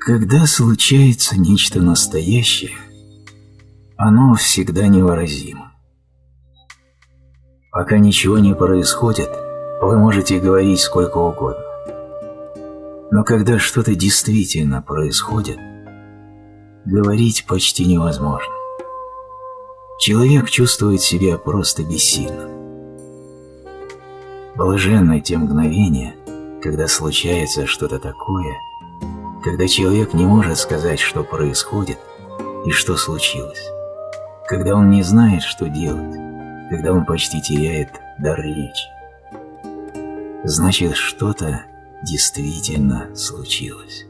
Когда случается нечто настоящее, оно всегда невыразимо. Пока ничего не происходит, вы можете говорить сколько угодно. Но когда что-то действительно происходит, говорить почти невозможно. Человек чувствует себя просто бессильным. Блаженны те мгновения, когда случается что-то такое, когда человек не может сказать, что происходит и что случилось, когда он не знает, что делать, когда он почти теряет дар речи. Значит, что-то действительно случилось.